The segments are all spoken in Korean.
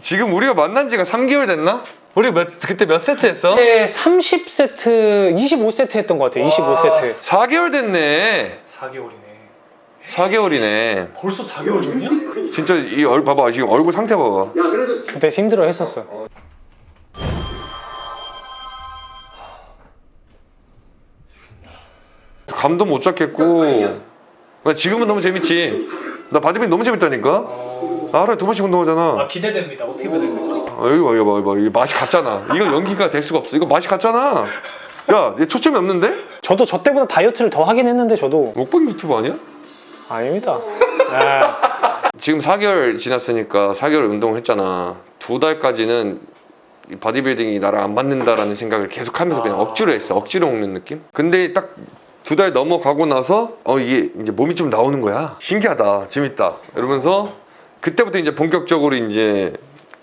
지금 우리가 만난 지가 3개월 됐나? 우리 몇, 그때 몇 세트 했어? 그때 30세트, 25세트 했던 것 같아요. 25세트. 4개월 됐네 4개월이네. 4개월이네 벌써 4개월 전이야? 진짜 이 얼 봐봐 지금 얼굴 상태 봐봐 그때 힘들어 했었어. 감도 못 잡겠고 나 지금은 너무 재밌지 나 바디빌딩 너무 재밌다니까 나 하루에 두 번씩 운동하잖아. 기대됩니다. 어떻게 해야 되는지. 아, 여기 봐 이거 봐 이거 봐. 이거 맛이 갔잖아. 이거 연기가 될 수가 없어. 이거 맛이 갔잖아. 야 얘 초점이 없는데? 저도 저 때보다 다이어트를 더 하긴 했는데 저도. 먹방 유튜브 아니야? 아닙니다. 아, 지금 4개월 지났으니까 4개월 운동했잖아. 두 달까지는 이 바디빌딩이 나랑 안 맞는다라는 생각을 계속 하면서 그냥 억지로 했어. 억지로 먹는 느낌? 근데 딱 두 달 넘어가고 나서 어 이게 이제 몸이 좀 나오는 거야. 신기하다. 재밌다. 이러면서 그때부터 이제 본격적으로 이제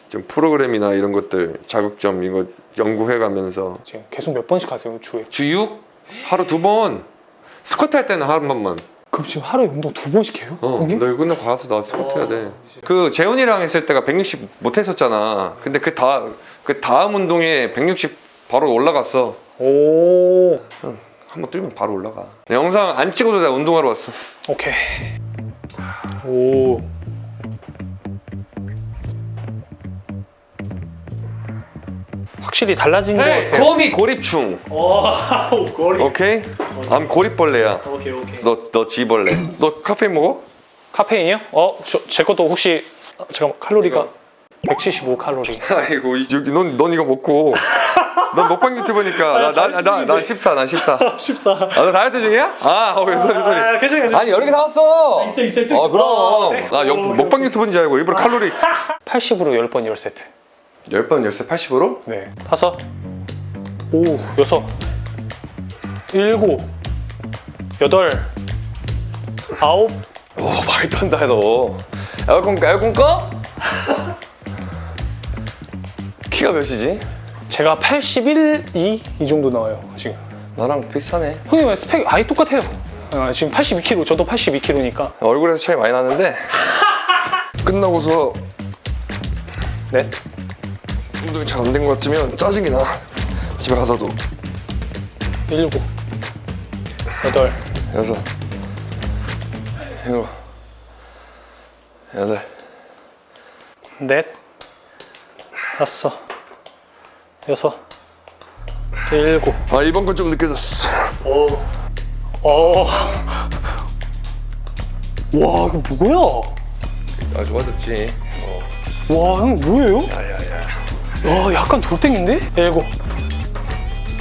좀 프로그램이나 이런 것들 자극점 이거 연구해 가면서 지금 계속 몇 번씩 하세요 주에? 주 6? 하루 두 번 스쿼트 할 때는 하루 번만 그럼 지금 하루에 운동 두 번씩 해요? 어, 형님? 너 이거 가서 나 스쿼트 해야 돼. 그 재훈이랑 했을 때가 160 못 했었잖아. 근데 그 다 그 다음 운동에 160 바로 올라갔어. 오, 한번 뛰면 바로 올라가. 내 영상 안 찍어도 내가 운동하러 왔어. 오케이. 오. 확실히 달라진 것 네, 같아요. 거미 고립충. Wow, 거리. 오케이? I'm 고립벌레야. 오케이, 오케이. 너 너 지벌레. 너 카페인 먹어? 카페인이요? 어, 저, 제 것도 혹시 어, 잠깐 칼로리가 175 칼로리. 아이고 이- 여기 넌, 넌 이거 먹고. 넌 먹방 유튜버니까 나나나나 14, 나 14. 14. 아, 너 다이어트 중이야? 아, 어, 소리 소리. 아, 괜찮아, 괜찮아. 아니 여러 개 사왔어. 있어, 있어, 있어. 아 그럼. 어, 네. 나 영- 먹방 유튜브인 줄 알고 일부러 칼로리. 80으로 10번 10세트. 10번 열쇠 80으로? 네. 다섯. 오, 여섯. 일곱. 여덟. 아홉. 오 많이 떤다 너. 에어컨 에어컨 꺼? 키가 몇이지? 제가 81, 2? 이 정도 나와요, 지금. 나랑 비슷하네. 형님 왜 스펙 아예 똑같아요. 아, 지금 82kg, 저도 82kg니까. 얼굴에서 차이 많이 나는데 끝나고서 네. 운동이 잘 안 된 것 같으면 짜증이 나. 집에 가서도 일곱. 여덟. 여섯, 일곱, 여덟, 넷. 다섯. 여섯. 일곱. 아 이번 건 좀 느껴졌어. 어. 와, 이거 뭐야? 아 좋아졌지. 와, 형 뭐예요? 야야야. 와, 약간 돌덩인데? 일곱.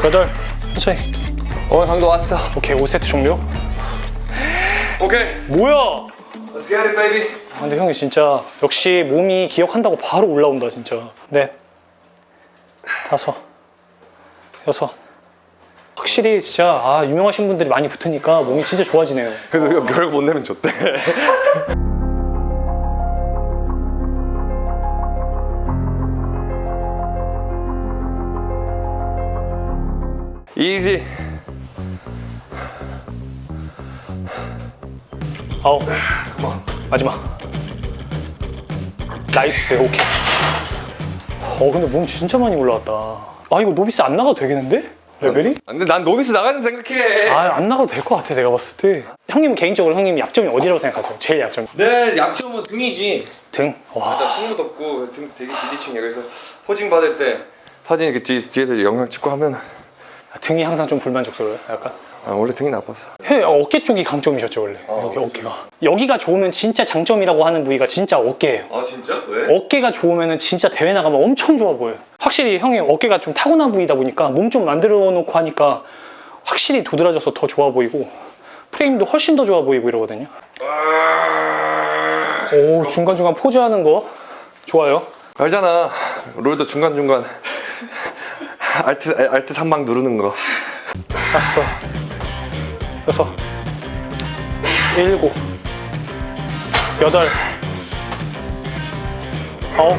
여덟. 천천히. 어 강도 왔어. 오케이, 5세트 종료. 오케이. 뭐야? Let's get it, baby. 아, 근데 형이 진짜 역시 몸이 기억한다고 바로 올라온다 진짜 넷 다섯 여섯 확실히 진짜 아 유명하신 분들이 많이 붙으니까 몸이 진짜 좋아지네요 그래서 이거 별거 못 내면 좋대. Easy. 아홉 마지막 nice 오케이 어 근데 몸 진짜 많이 올라왔다 아 이거 novice 안 나가도 되겠는데? 레벨이? 근데 난 novice 나가는 생각해. 아 안 나가도 될 것 같아 내가 봤을 때 형님 개인적으로 형님 약점이 어디라고 생각하세요? 제일 약점 내 약점은 등이지. 등? 와 일단 승무도 없고 등 되게 비대칭이야. 그래서 포징 받을 때 사진 이렇게 뒤, 뒤에서 영상 찍고 하면 등이 항상 좀 불만족스러워요 약간 아, 원래 등이 나빴어. 형 어깨 쪽이 강점이셨죠 원래. 여기 어깨가. 여기가 좋으면 진짜 장점이라고 하는 부위가 진짜 어깨예요. 아 진짜? 왜? 어깨가 좋으면 진짜 대회 나가면 엄청 좋아 보여요. 확실히 형이 어깨가 좀 타고난 부위다 보니까 몸 좀 만들어 놓고 하니까 확실히 도드라져서 더 좋아 보이고 프레임도 훨씬 더 좋아 보이고 이러거든요. 오 중간중간 포즈하는 거 좋아요. 알잖아. 롤도 중간 중간 Alt Alt 3방 누르는 거. 다섯 여섯 일곱 여덟 아홉.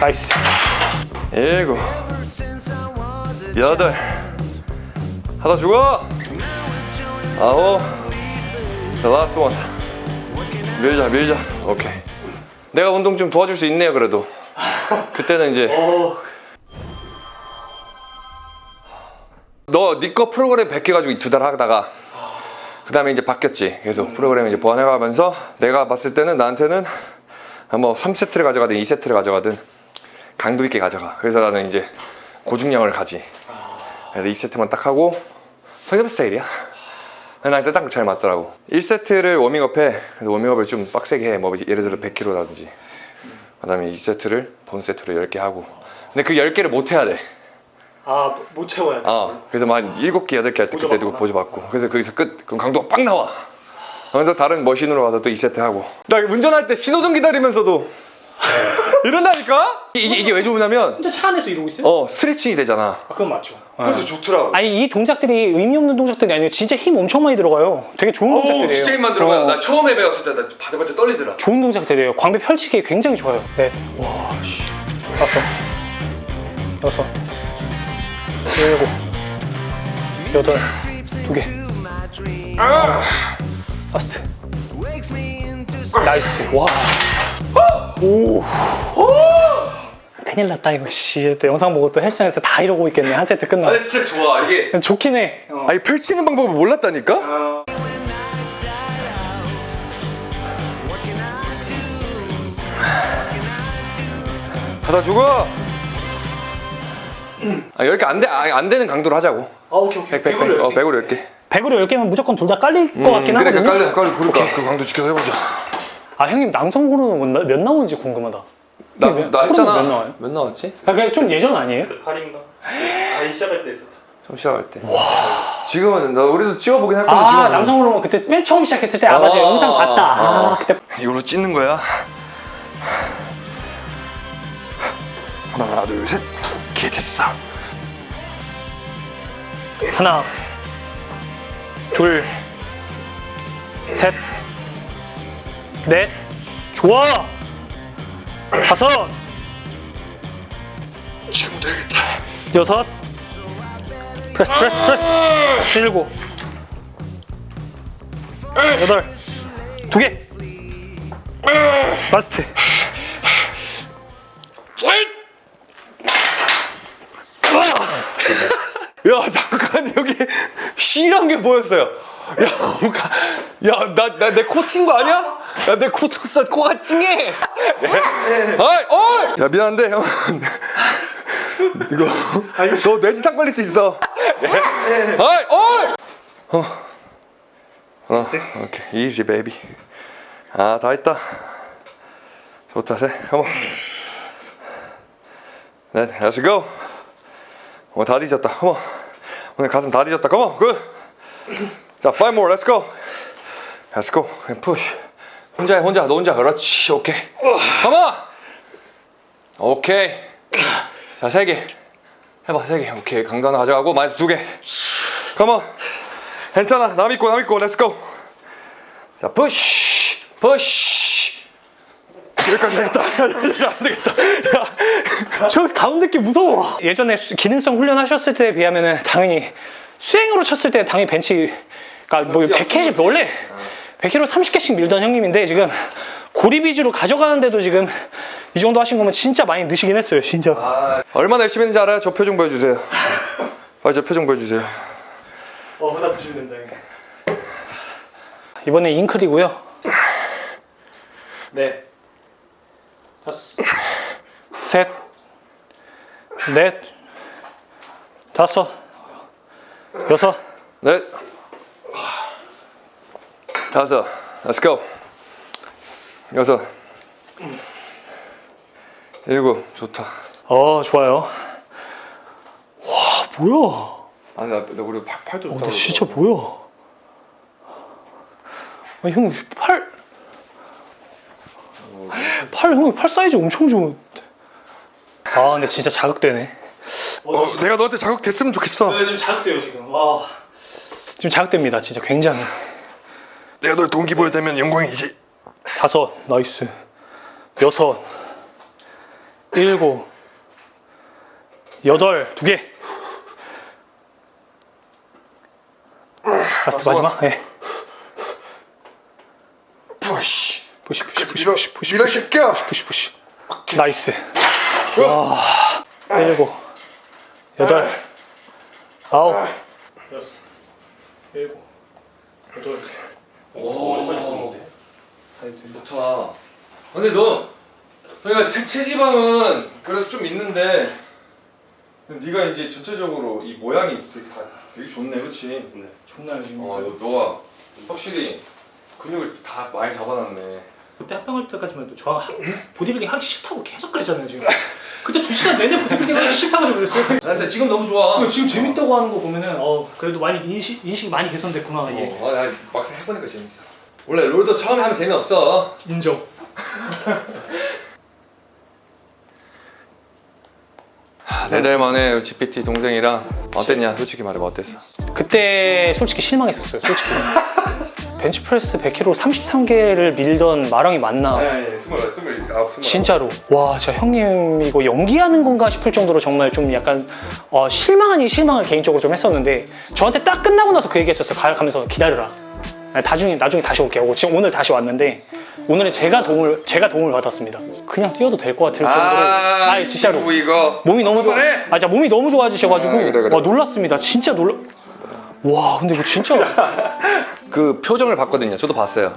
Nice 일곱, 여덟. 하다 죽어. 아홉. The last one. working 밀자 밀자 오케이 내가 운동 좀 도와줄 수 있네요 그래도 그때는 이제 너니거 프로그램 100개 가지고 두 달 하다가 그 다음에 이제 바뀌었지. 계속 프로그램 이제 보완해가면서 내가 봤을 때는 나한테는 뭐 3세트를 가져가든 2세트를 가져가든 강도 있게 가져가. 그래서 나는 이제 고중량을 가지. 그래서 2세트만 딱 하고 성엽 스타일이야. 나한테 딱 잘 맞더라고. 1세트를 워밍업해. 그래서 워밍업을 좀 빡세게 해뭐 예를 들어 100kg라든지 그 다음에 2세트를 본 세트로 10개 하고 근데 그 10개를 못 해야 돼 아 못 채워야 돼. 어, 그래서 막 7개, 8개 할때 그때 누구 보조받고 그래서 거기서 끝 그럼 강도가 빡 나와 그래서 다른 머신으로 가서 또 2세트 하고 나 운전할 때 신호등 기다리면서도 이런다니까? 이게, 이게 왜 좋으냐면 혼자 차 안에서 이러고 있어요? 어 스트레칭이 되잖아 아, 그건 맞죠. 그래서 좋더라고 아니 이 동작들이 의미 없는 동작들이 아니고 진짜 힘 엄청 많이 들어가요. 되게 좋은 동작들이에요. 어. 처음에 배웠을 때 나 바들바들 떨리더라 좋은 동작들이에요. 광배 펼치기 굉장히 좋아요. 네. 와, 씨. 다섯, 여섯, 일곱, 여덟, 두 개. 라스트. Me into 나이스. 와. 오. 큰일 났다 이거 씨. 또 영상 보고 또 헬스장에서 다 이러고 있겠네 한 세트 끝나. 진짜 좋아 이게 좋긴 해. 어. 아니 펼치는 방법을 몰랐다니까? do? 하다 죽어 아 10개 안, 돼, 아, 안 되는 강도로 하자고 아 오케이 오케이. 100, 100, 100. 어, 100으로 10개 100으로 10개면 무조건 둘 다 깔릴 것 같긴 그래 하거든요. 깔려 깔려 그러니까 그 강도 지켜서 해보자 아 형님 몇, 나- 몇 나오는지 궁금하다. 나, 몇- 나 호르몬 했잖아 몇 나와요? 몇 나왔지? 아, 그게 좀 예전 아니에요? 8인가? 아이 시작할 때 있었죠. 처음 시작할 때 지금은 나 우리도 찍어보긴 할 건데 아 지금 남성 호르몬 그때 맨 처음 시작했을 때아 맞아 아, 영상 봤다. 아, 아. 그때 이걸로 찢는 거야 하나 둘셋 이렇게 됐어 하나, 둘, 셋, 넷, 좋아. 다섯, 지금 되겠다. 여섯, press press press, 일곱, 여덟, 두 개. Last. 야 잠깐 여기 실한 게 보였어요. 야야 나 내 코 친 거 아니야? 야 내 코 쳤어 코가 찡해 아이 어이 야 미안한데 형 이거 너 뇌진탕 걸릴 수 있어 아이 어이 어. 어 오케이 easy baby 아 다 했다 좋다 세 한번 네 let's go 오늘 다 뒤졌다. Come on. 오늘 가슴 다 뒤졌다. Come on. Good. 자, five more. Let's go. Let's go. 그냥 push. 혼자 해, 혼자. 너 혼자. 그렇지. 오케이. Come on. 오케이. 자, 세 개. 해봐, 세 개. 오케이. 하나 가져가고 마이너스 두 개. 컴온. 괜찮아. 남 있고, 남 있고. Go. 자, push. push. 여기까지 되겠다. 안 되겠다. 야. 저 가운데 게 무서워. 예전에 수- 기능성 훈련하셨을 때에 비하면은 당연히 수행으로 쳤을 때 당연히 벤치 그러니까 뭐 100kg 원래 100kg 30개씩 밀던 형님인데 지금 고리 위주로 가져가는데도 지금 이 정도 하신 거면 진짜 많이 느시긴 했어요, 진짜. 얼마나 열심히 했는지 알아요? 저 표정 보여주세요. 빨리 저 표정 보여주세요. 어, 그다 보시면 된다. 이번에 잉클이고요. 네. 다섯. 셋. 넷. 다섯. 여섯. 넷, 다섯, let's go. 여섯, 일곱, 좋다. 어, 좋아요. 와, 뭐야? 아니, 나, 나 우리 팔, 팔도 어, 좋다. 근데 진짜 뭐야? 아, 형, 팔. 팔, 형, 팔 사이즈 엄청 좋은. 아, 근데 진짜 자극되네. 어, 내가 너한테 자극됐으면 좋겠어. 네, 지금 자극돼요, 지금. 와. 지금 자극됩니다, 진짜 굉장히. 내가 널 동기부여 되면 영광이지. 다섯, nice. 여섯, 일곱, 여덟, 두 개. Last 마지막. 예. Push. Push push push push push 밀어 이 새끼야 push push nice 와 일곱 여덟 아홉 여섯, 일곱, 여덟. 좋다 근데 너 그러니까 체, 체지방은 그래도 좀 있는데 네가 이제 전체적으로 이 모양이 되게 다 되게 좋네 그치? 존나 지금 어 너, 너가 확실히 근육을 다 많이 잡아놨네. 그때 합병할 때까지만 해도 저 하- 보디빌딩 하기 싫다고 계속 그랬잖아요 지금. 그때 두 시간 내내 보디빌딩 하기 싫다고 좀 그랬어요. 아, 근데 지금 너무 좋아. 지금 재밌다고 하는 거 보면은 어 그래도 많이 인식, 인식이 많이 개선됐구나 얘 어, 아, 나 막상 해보니까 재밌어. 원래 롤도 처음에 하면 재미없어. 인정 네달 만에 GPT 동생이랑 어땠냐? 솔직히 말해봐 어땠어? 그때 솔직히 실망했었어요 솔직히. 벤치프레스 100kg 33개를 밀던 마랑이 맞나? 아니 스물 스물 아홉 스물 진짜로. 와 진짜 형님 이거 연기하는 건가 싶을 정도로 정말 좀 약간 어, 실망 아닌 실망을 개인적으로 좀 했었는데 저한테 딱 끝나고 나서 그 얘기 했었어요. 가, 가면서 기다려라. 아, 나중에 나중에 다시 올게 하고 지금 오늘 다시 왔는데 오늘은 제가 도움을 제가 도움을 받았습니다. 그냥 뛰어도 될 것 같을 정도로. 아, 아니 진짜로. 이거. 몸이 너무 좋아! 아 진짜 몸이 너무 좋아지셔가지고. 아, 그래, 그래. 와 놀랐습니다. 진짜 놀라 와 근데 이거 진짜. 그 표정을 봤거든요. 저도 봤어요.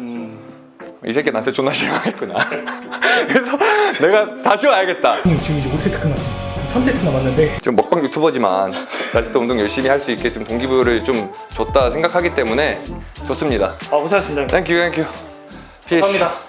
이 새끼 나한테 존나 실망했구나. 그래서 내가 다시 와야겠다. 형님 지금 이제 5세트 끝났어 3세트 남았는데. 지금 먹방 유튜버지만 아직도 운동 열심히 할 수 있게 좀 동기부여를 좀 줬다 생각하기 때문에 좋습니다. 아 고생하셨습니다. Thank you thank you 감사합니다